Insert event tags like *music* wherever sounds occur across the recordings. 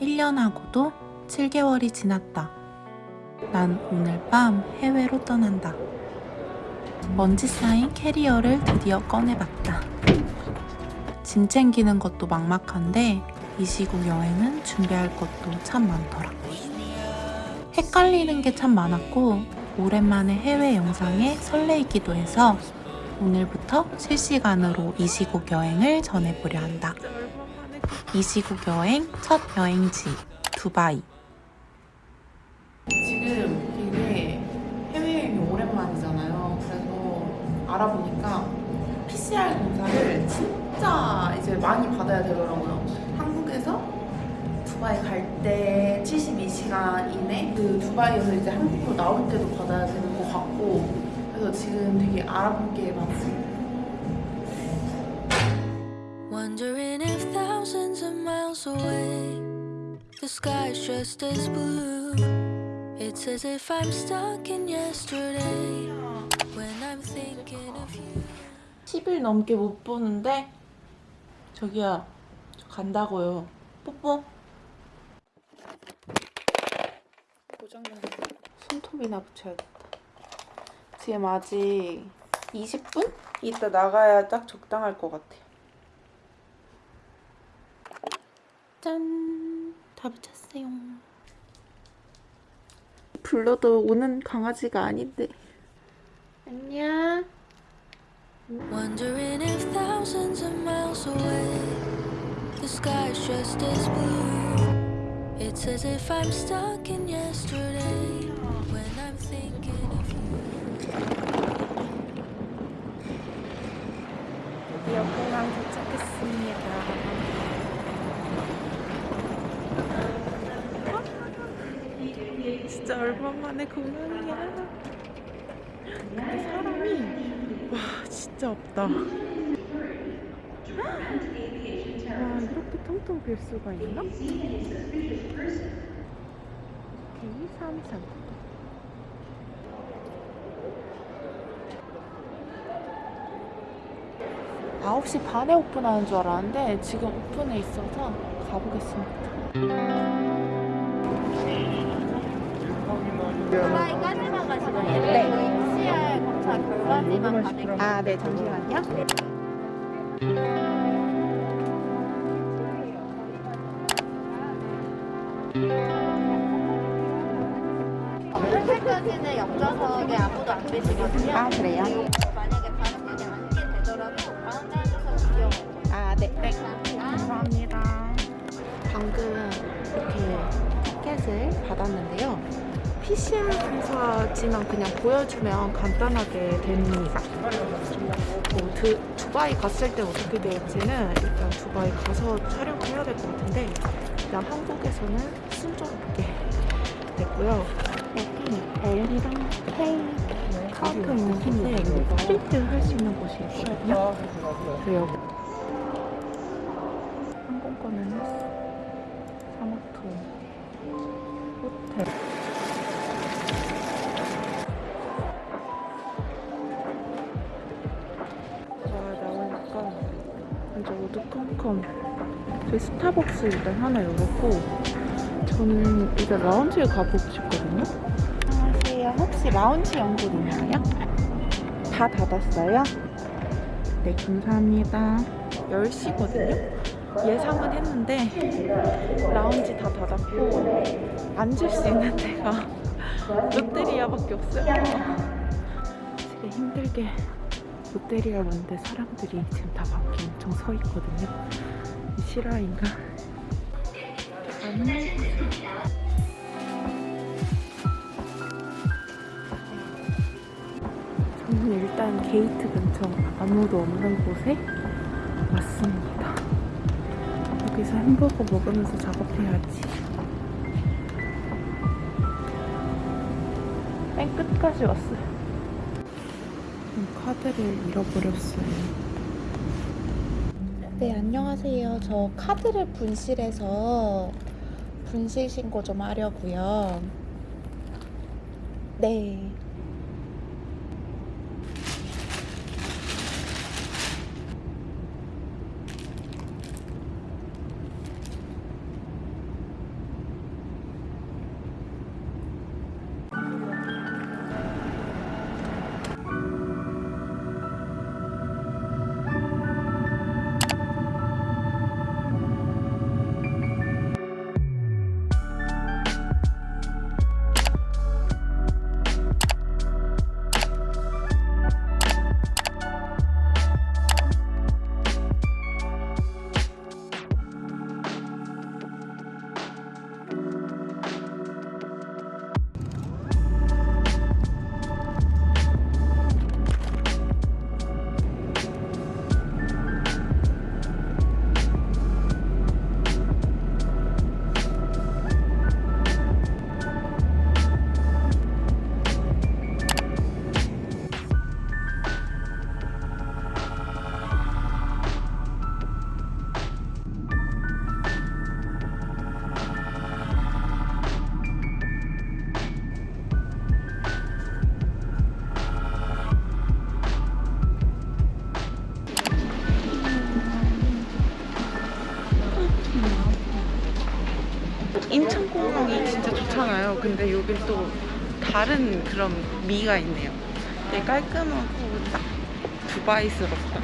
1년하고도 7개월이 지났다. 난 오늘 밤 해외로 떠난다. 먼지 쌓인 캐리어를 드디어 꺼내봤다. 짐 챙기는 것도 막막한데 이 시국 여행은 준비할 것도 참 많더라. 헷갈리는 게 참 많았고 오랜만에 해외 영상에 설레이기도 해서 오늘부터 실시간으로 이 시국 여행을 전해보려 한다. 이 시국 여행 첫 여행지 두바이. 지금 되게 해외여행이 오랜만이잖아요. 그래서 알아보니까 PCR 검사를 진짜 이제 많이 받아야 되더라고요. 한국에서 두바이 갈 때 72시간 이내 그 두바이에서 이제 한국으로 나올 때도 받아야 되는 것 같고 그래서 지금 되게 알아본 게 많습니다. Wondering if thousands of miles away the sky's just as blue. It's as if I'm stuck in yesterday when I'm thinking of you. 10일 넘게 못 보는데 저기요 저 간다고요 뽀뽀 고장난 손톱이나 붙여야겠다 지금 아직 20분? 이따 나가야 딱 적당할 것 같아요 짠! 다 붙였어요 불러도 오는 강아지가 아닌데 안녕 Wondering if thousands of miles away the sky's just as blue. It's as if I'm stuck in yesterday when I'm thinking of you. 드디어 공항 도착했습니다. 진짜 얼마만에 공항이야. 근데 사람이 와 진짜 없다. 와 이렇게 텅텅 빌 수가 있나? K33 9시 반에 오픈하는 줄 알았는데 지금 오픈해 있어서 가보겠습니다. 네. 검사 결과지만 가능. 아, 네, 잠시만요. 현재까지는 옆좌석에 아무도 안 계시거든요. 아, 그래요? 만약에 다른 분이 앉게 되더라도 가운데 앉아서 구경. 아, 네. 네. 감사합니다. 방금 이렇게 티켓을 받았는데요. PCR 검사지만 그냥 보여주면 간단하게 됩니다. 뭐 드, 두바이 갔을 때 어떻게 될지는 일단 두바이 가서 촬영을 해야 될 것 같은데 일단 한국에서는 순조롭게 됐고요. 여기 L이랑 K 카운터 있는 곳에 프린트 할 수 있는 곳이 있거든요. 그래서 여기 항공권은 사마토 호텔 저희 스타벅스 일단 하나 열었고 저는 일단 라운지에 가보고 싶거든요. 안녕하세요. 혹시 라운지 연구 있나요? 다 닫았어요? 네 감사합니다. 10시거든요? 예상은 했는데 라운지 다 닫았고 앉을 수 있는 데가 *laughs* 롯데리아밖에 없어요. 되게 힘들게 롯데리아 왔는데 사람들이 지금 다 밖에 엄청 서 있거든요. 이 실화인가? 저는 일단 게이트 근처 아무도 없는 곳에 왔습니다. 여기서 햄버거 먹으면서 작업해야지. 맨 끝까지 왔어요. 카드를 잃어버렸어요 네, 안녕하세요. 저 카드를 분실해서 분실 신고 좀 하려고요. 네. 근데 여긴 또 다른 그런 미가 있네요. 되게 깔끔하고 딱 두바이스럽다.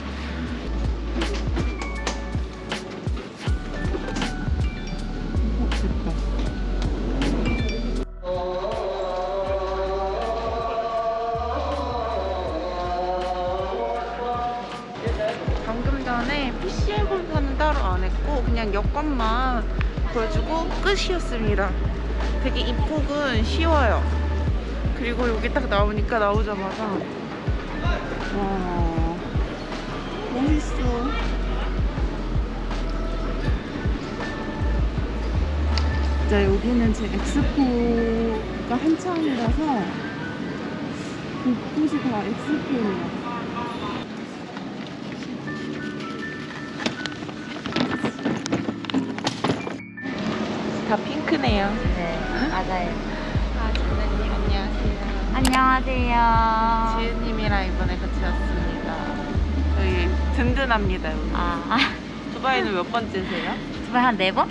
방금 전에 PCR 검사는 따로 안 했고 그냥 여권만 보여주고 끝이었습니다. 되게 입국은 쉬워요. 그리고 여기 딱 나오니까 나오자마자 와 멋있어. 진짜 여기는 제 엑스포가 한창이라서 곳곳이 다 엑스포예요. 다 핑크네요. 네, 맞아요. 아, 진아님 안녕하세요. 안녕하세요. 지은님이랑 이번에 같이 왔습니다. 여기 든든합니다. 여기. 아, 두바이는 몇 번째세요? 정말 한네 번?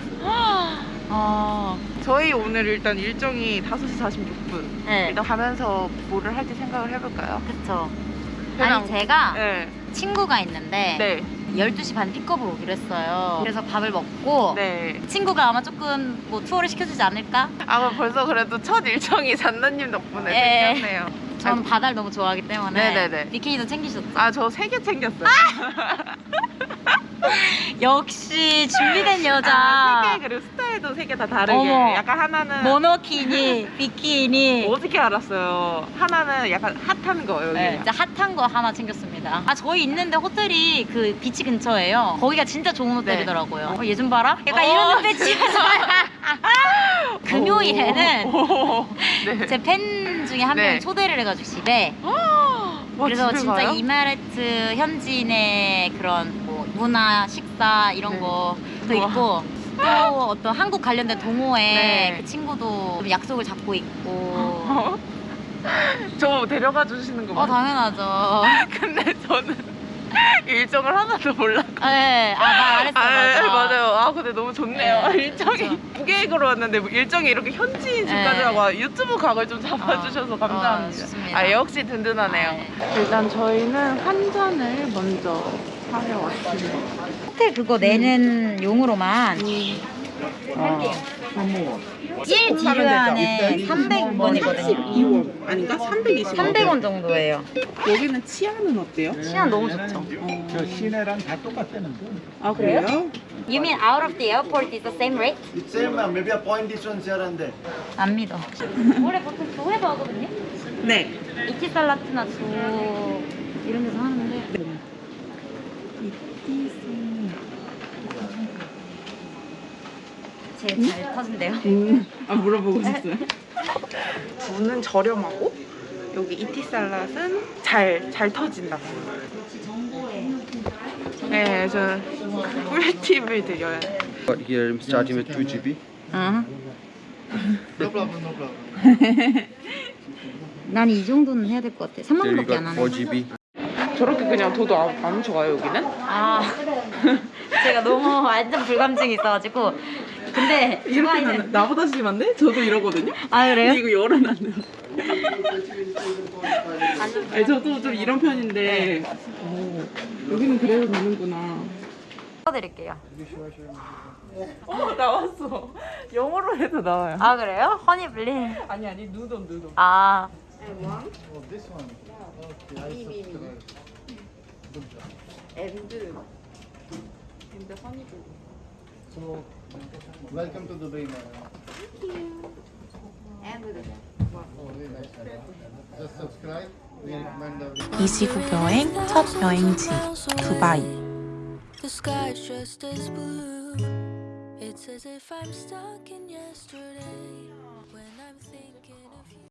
아, 저희 오늘 일단 일정이 5시 46분. 네, 일단 가면서 뭐를 할지 생각을 해볼까요? 그쵸. 아니, 제가 네. 친구가 있는데 네. 12시 반 픽업을 오기로 했어요. 그래서 밥을 먹고 네. 친구가 아마 조금 뭐 투어를 시켜주지 않을까? 아, 그럼 벌써 그래도 첫 일정이 *laughs* 잔나님 덕분에 예. 생겼네요. 저는 바다를 너무 좋아하기 때문에 네네네. 비키니도 챙기셨죠? 아, 저 세 개 챙겼어요. *laughs* *laughs* 역시 준비된 여자. 아, 세 개, 그리고 스타일도 세 개 다 다르게. 어머. 약간 하나는 모노키니, *laughs* 비키니. 어떻게 알았어요? 하나는 약간 핫한 거 여기. 네, 진짜 핫한 거 하나 챙겼습니다. 아, 저희 있는데 호텔이 그 비치 근처예요. 거기가 진짜 좋은 호텔이더라고요. 어, 얘좀 봐라? 약간 어, 이런 치면서. *laughs* 금요일에는 오. 네. 제팬 중에 한 네. 명이 초대를 해가지고 집에. 와, 그래서 진짜 가요? 이마라트 현지인의 그런 뭐 문화, 식사 이런 네. 우와. 있고 또 어떤 한국 관련된 동호회 네. 그 친구도 좀 약속을 잡고 있고. 어? *laughs* 저 데려가 주시는 거 어, 맞아요? 당연하죠. *laughs* 근데 저는 *laughs* 일정을 하나도 몰랐고. 네, 아, 말 안 했어. 아, 맞아. 네, 맞아요. 아, 근데 너무 좋네요. 네, 일정이 그쵸. 무계획으로 왔는데 뭐 일정이 이렇게 현지인 집까지 네. 하고 유튜브 각을 좀 잡아주셔서 어, 감사합니다. 어. 아, 역시 든든하네요. 아, 네. 일단 저희는 한 잔을 먼저 사려 왔습니다. 호텔 그거 내는 용으로만 어. 1 디르안에 300원이거든요. 2원 아닌가? 320원. 300원 정도예요. 여기는 치아는 어때요? 시간 너무 좋죠. 저 시내랑 다 똑같다는 거. 아 그래요? You mean out of the airport is the same rate? It's same, ma'am. Maybe a point difference here and there. 안 믿어. *laughs* 원래 보통 조 해서 하거든요. 네. 이티살라트나 조 이런 데서 하는데 제일 잘 터진대요. 음, 아 물어보고 싶어요. 두는 저렴하고 여기 이티살랏은 잘잘 터진다고. 네, 저 꿀팁을 드려요. Got here starting with 2 GB. 응. No problem, no problem. *laughs* 난이 정도는 해야 될 것 같아. 3만 There you 원밖에 안 하네. 4 GB. 저렇게 그냥 둬도 안, 안 좋아요 여기는? 아, 제가 너무 완전 불감증이 있어가지고. 근데 두바이는 나보다 심한데? 저도 이러거든요. 아 그래요? 이거 열어놨네요. 아니 저도 좀 이런 편인데 오, 여기는 그래도 되는구나. 써드릴게요. 어 나왔어. 영어로 해도 나와요. 아 그래요? 허니블리. 아니 아니 누돈 누돈. 아 Oh, this one. Okay, I subscribe. 앤드 앤드 허니블. So, welcome to Dubai, ma'am. Oh, very nice. ma'am. Just subscribe. We recommend the 이 시국 여행 첫 여행지 두바이. The sky's just as blue. It's as if I'm stuck in yesterday when I'm thinking.